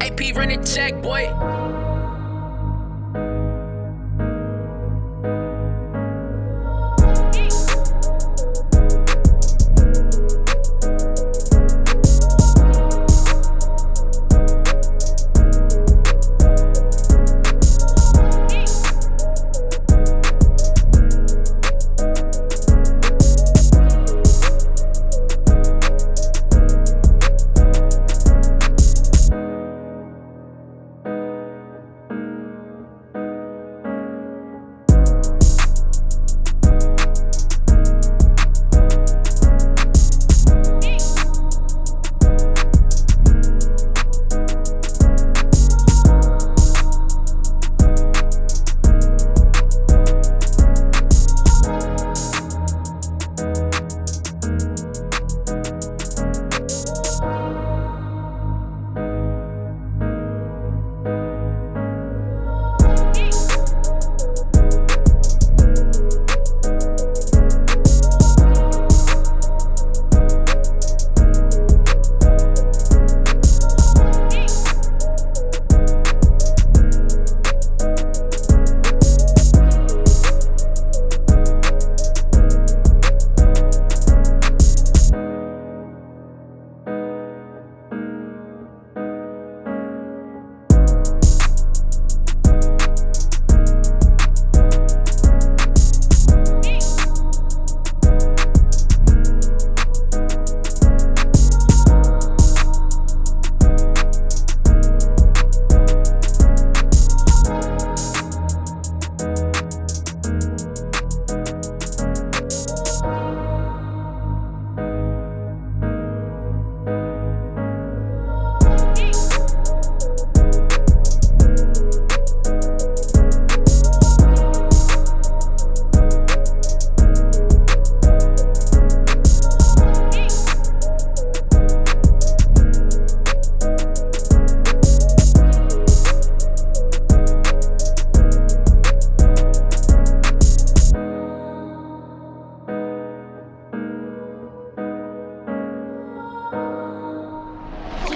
AP run the check, boy.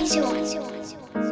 一起玩一起玩